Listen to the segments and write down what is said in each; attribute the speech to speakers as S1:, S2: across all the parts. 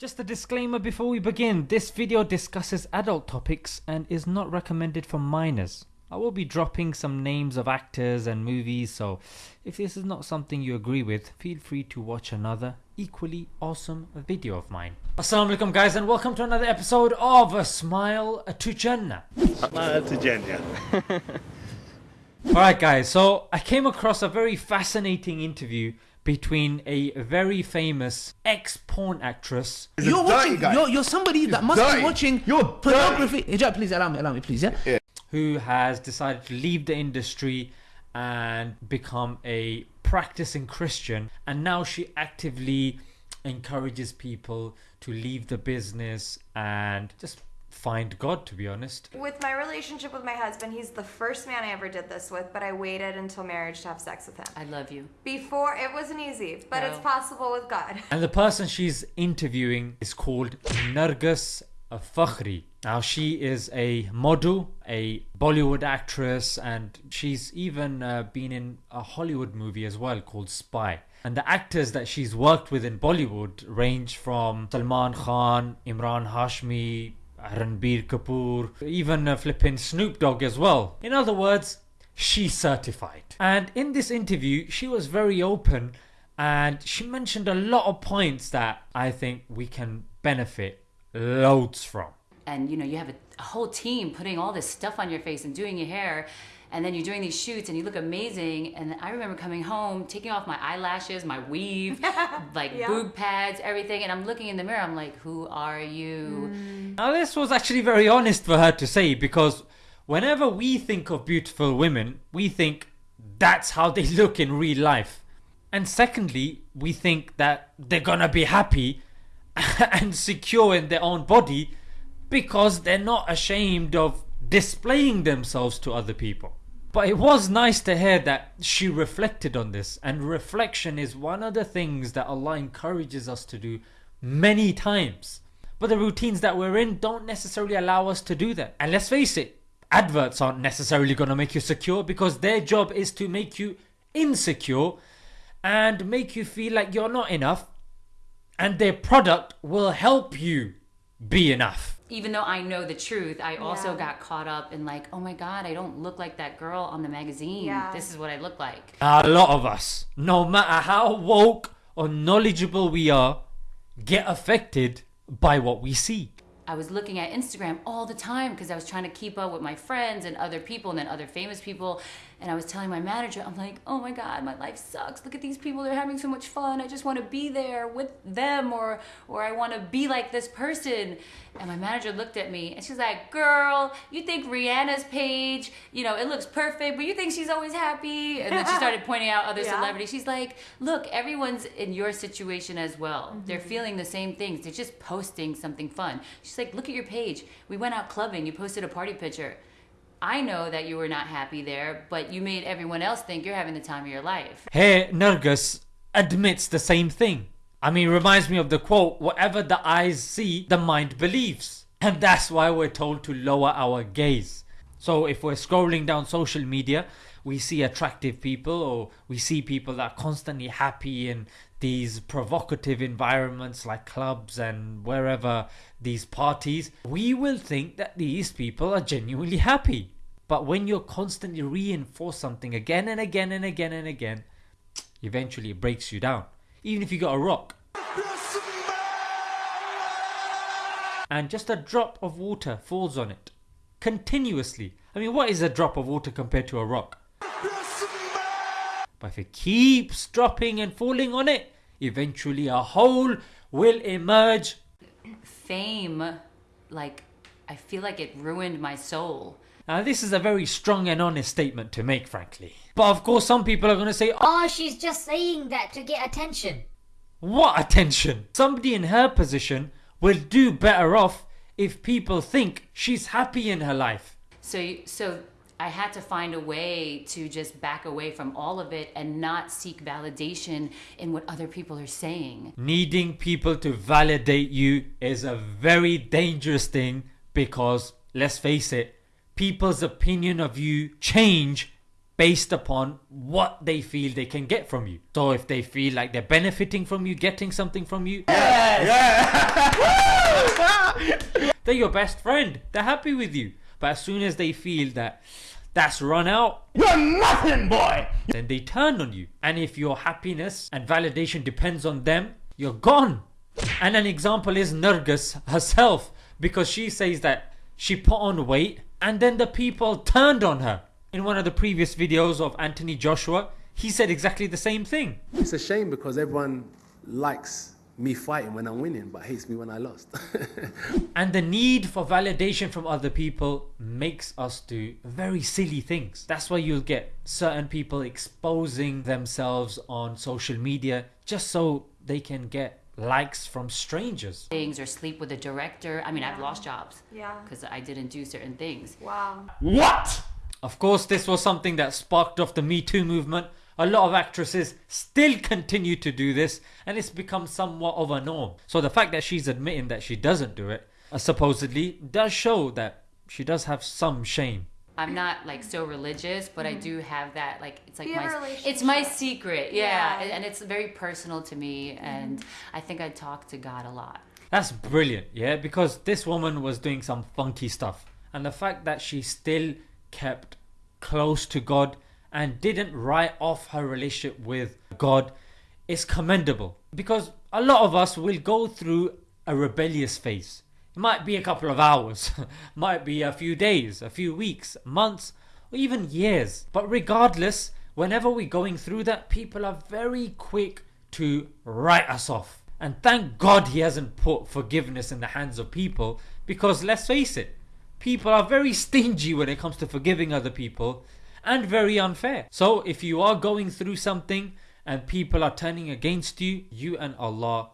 S1: Just a disclaimer before we begin this video discusses adult topics and is not recommended for minors. I will be dropping some names of actors and movies, so if this is not something you agree with, feel free to watch another equally awesome video of mine. Assalamu alaikum, guys, and welcome to another episode of A Smile to Jannah.
S2: Smile to Jannah.
S1: Alright, guys, so I came across a very fascinating interview between a very famous ex porn actress.
S3: You're watching.
S2: guy.
S3: You're, you're somebody that must
S2: dirty.
S3: be watching
S2: You're
S3: pornography. Hijab, please allow me. Allow me, please. Yeah.
S1: who has decided to leave the industry and become a practicing Christian. And now she actively encourages people to leave the business and just find God, to be honest.
S4: With my relationship with my husband, he's the first man I ever did this with, but I waited until marriage to have sex with him.
S5: I love you.
S4: Before, it wasn't easy, but it's possible with God.
S1: And the person she's interviewing is called Nargis Fakhri. Now, she is a model, a Bollywood actress, and she's even uh, been in a Hollywood movie as well called Spy. And the actors that she's worked with in Bollywood range from Salman Khan, Imran Hashmi, Ranbir Kapoor, even uh, flipping Snoop Dogg as well. In other words, she's certified. And in this interview, she was very open and she mentioned a lot of points that I think we can benefit loads from.
S5: And you know, you have a, a whole team putting all this stuff on your face and doing your hair. And then you're doing these shoots and you look amazing. And I remember coming home, taking off my eyelashes, my weave, like
S4: Yeah.
S5: boob pads, everything. And I'm looking in the mirror, I'm like, who are you? Mm.
S1: Now, this was actually very honest for her to say because whenever we think of beautiful women, we think that's how they look in real life. And secondly, we think that they're gonna be happy and secure in their own body because they're not ashamed of displaying themselves to other people. But it was nice to hear that she reflected on this, and reflection is one of the things that Allah encourages us to do many times. But the routines that we're in don't necessarily allow us to do that. And let's face it, adverts aren't necessarily going to make you secure because their job is to make you insecure and make you feel like you're not enough, and their product will help you be enough.
S5: Even though I know the truth, I also
S4: Yeah.
S5: got caught up in like, oh my God, I don't look like that girl on the magazine.
S4: Yeah.
S5: This is what I look like.
S1: A lot of us, no matter how woke or knowledgeable we are, get affected by what we see.
S5: I was looking at Instagram all the time because I was trying to keep up with my friends and other people and then other famous people. And I was telling my manager, I'm like, oh my God, my life sucks. Look at these people. They're having so much fun. I just want to be there with them or, or I want to be like this person. And my manager looked at me and she's like, girl, you think Rihanna's page, you know, it looks perfect, but you think she's always happy? And then she started pointing out other
S4: Yeah.
S5: celebrities. She's like, look, everyone's in your situation as well. They're mm-hmm. feeling the same things. They're just posting something fun. She's like, look at your page. We went out clubbing. You posted a party picture. I know that you were not happy there, but you made everyone else think you're having the time of your life.
S1: Here, Nargis admits the same thing. I mean, reminds me of the quote whatever the eyes see, the mind believes. And that's why we're told to lower our gaze. So if we're scrolling down social media, we see attractive people or we see people that are constantly happy in these provocative environments like clubs and wherever these parties, we will think that these people are genuinely happy. But when you're constantly reinforce something again and again and again and again, eventually it breaks you down. Even if you got a rock. And just a drop of water falls on it. Continuously. I mean, what is a drop of water compared to a rock? But if it keeps dropping and falling on it, eventually a hole will emerge.
S5: Fame, like, I feel like it ruined my soul.
S1: Now, this is a very strong and honest statement to make, frankly. But of course, some people are going to say,
S6: Oh, she's just saying that to get attention.
S1: What attention? Somebody in her position will do better off if people think she's happy in her life.
S5: So, so I had to find a way to just back away from all of it and not seek validation in what other people are saying.
S1: Needing people to validate you is a very dangerous thing because, let's face it, people's opinion of you change based upon what they feel they can get from you. So if they feel like they're benefiting from you, getting something from you,
S2: Yeah.
S1: They're your best friend. They're happy with you. But as soon as they feel that that's run out,
S3: You're nothing, boy.
S1: then they turn on you. And if your happiness and validation depends on them, you're gone. And an example is Nargis herself, because she says that she put on weight and then the people turned on her. In one of the previous videos of Anthony Joshua, he said exactly the same thing.
S2: It's a shame because everyone likes me fighting when I'm winning, but hates me when I lost.
S1: And the need for validation from other people makes us do very silly things. That's why you'll get certain people exposing themselves on social media just so they can get likes from strangers.
S5: Things or sleep with a director. I mean, I've lost jobs.
S4: Yeah.
S5: Because I didn't do certain things.
S4: Wow.
S3: What?
S1: Of course, this was something that sparked off the Me Too movement. A lot of actresses still continue to do this, and it's become somewhat of a norm. So the fact that she's admitting that she doesn't do it, uh, supposedly, does show that she does have some shame.
S5: I'm not like so religious, but I do have that like it's like
S4: You have a
S5: my it's my secret, yeah,
S4: Yeah.
S5: and- and it's very personal to me, and I think I talk to God a lot.
S1: That's brilliant, yeah, because this woman was doing some funky stuff. And the fact that she still kept close to God and didn't write off her relationship with God is commendable. Because a lot of us will go through a rebellious phase. It might be a couple of hours, might be a few days, a few weeks, months, or even years. But regardless, whenever we're going through that, people are very quick to write us off. And thank God he hasn't put forgiveness in the hands of people because let's face it, people are very stingy when it comes to forgiving other people and very unfair. So if you are going through something and people are turning against you, you and Allah,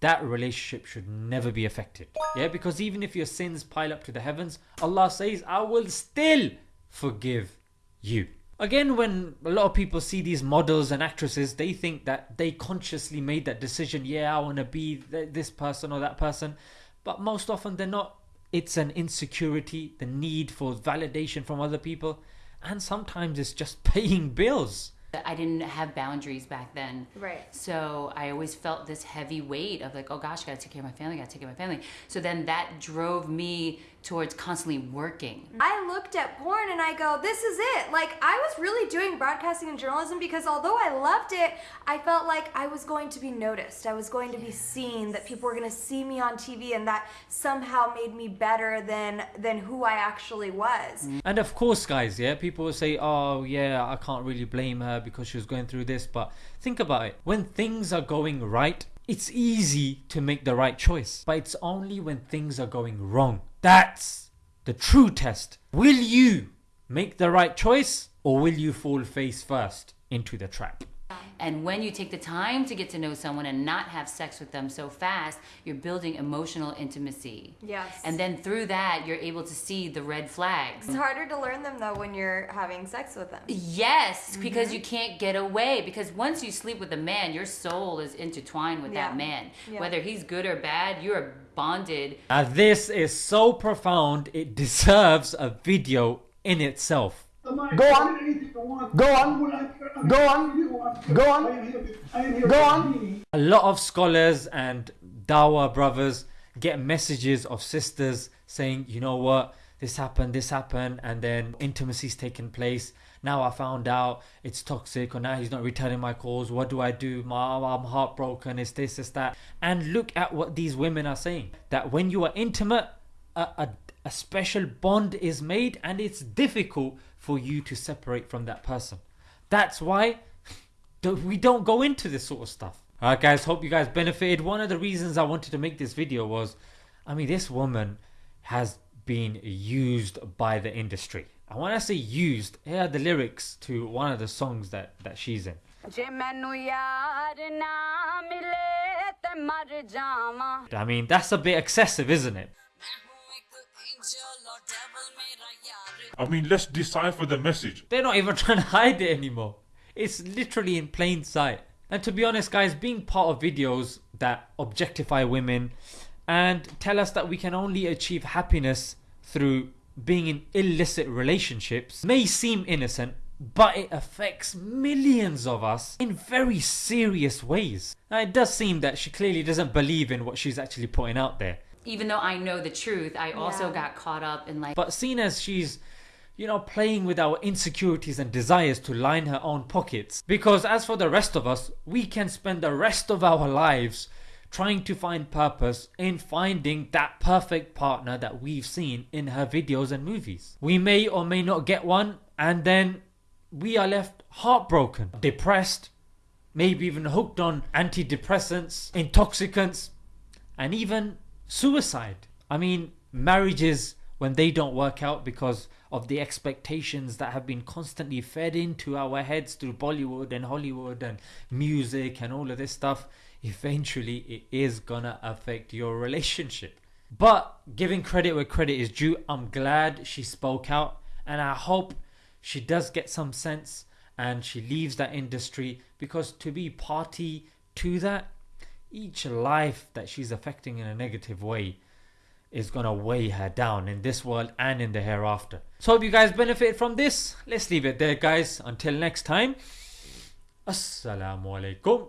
S1: that relationship should never be affected. Yeah, because even if your sins pile up to the heavens, Allah says, I will still forgive you. Again, when a lot of people see these models and actresses, they think that they consciously made that decision. Yeah, I want to be th- this person or that person. But most often they're not. It's an insecurity, the need for validation from other people, and sometimes it's just paying bills.
S5: I didn't have boundaries back then.
S4: Right.
S5: So I always felt this heavy weight of like, oh gosh, I gotta take care of my family, I gotta take care of my family. So then that drove me towards constantly working.
S4: I looked at porn and I go, this is it. Like, I was really doing broadcasting and journalism because although I loved it, I felt like I was going to be noticed. I was going to be seen, that people were going to see me on TV, and that somehow made me better than, than who I actually was. Mm.
S1: And of course, guys, yeah, people will say, oh, yeah, I can't really blame her because she was going through this. But think about it when things are going right, it's easy to make the right choice. But it's only when things are going wrong. That's the true test. Will you make the right choice or will you fall face first into the trap?
S5: And when you take the time to get to know someone and not have sex with them so fast, you're building emotional intimacy.
S4: Yes.
S5: And then through that, you're able to see the red flags.
S4: It's harder to learn them though when you're having sex with them.
S5: Yes, mm-hmm. because you can't get away. Because once you sleep with a man, your soul is intertwined with
S4: Yeah.
S5: that man.
S4: Yeah.
S5: Whether he's good or bad, you're bonded.
S1: Now, this is so profound, it deserves a video in itself.
S3: Go on. Go on. Go on. Go on. Go on.
S1: A lot of scholars and Dawa brothers get messages of sisters saying, you know what, this happened, this happened, and then intimacy's taken place. Now I found out it's toxic, or now he's not returning my calls. What do I do? My, I'm heartbroken. It's this, it's that. And look at what these women are saying that when you are intimate, a, a, a special bond is made and it's difficult for you to separate from that person. That's why we don't go into this sort of stuff. Alright guys, hope you guys benefited. One of the reasons I wanted to make this video was, I mean this woman has been used by the industry. And when I say used, here are the lyrics to one of the songs that, that she's in. I mean, that's a bit excessive, isn't it?
S7: I mean, let's decipher the message.
S1: They're not even trying to hide it anymore. It's literally in plain sight. And to be honest, guys, being part of videos that objectify women and tell us that we can only achieve happiness through being in illicit relationships may seem innocent, but it affects millions of us in very serious ways. Now, it does seem that she clearly doesn't believe in what she's actually putting out there.
S5: even though I know the truth, I also
S4: Yeah.
S5: got caught up in like
S1: But seeing as she's, you know, playing with our insecurities and desires to line her own pockets. Because as for the rest of us, we can spend the rest of our lives trying to find purpose in finding that perfect partner that we've seen in her videos and movies. We may or may not get one, and then we are left heartbroken, depressed, maybe even hooked on antidepressants, intoxicants, and even suicide. I mean, marriages, when they don't work out because of the expectations that have been constantly fed into our heads through Bollywood and Hollywood and music and all of this stuff, eventually it is gonna affect your relationship. But giving credit where credit is due, I'm glad she spoke out and I hope she does get some sense and she leaves that industry because to be party to that, each life that she's affecting in a negative way is gonna weigh her down in this world and in the hereafter. So hope you guys benefit from this. Let's leave it there, guys. Until next time. Assalamu alaikum.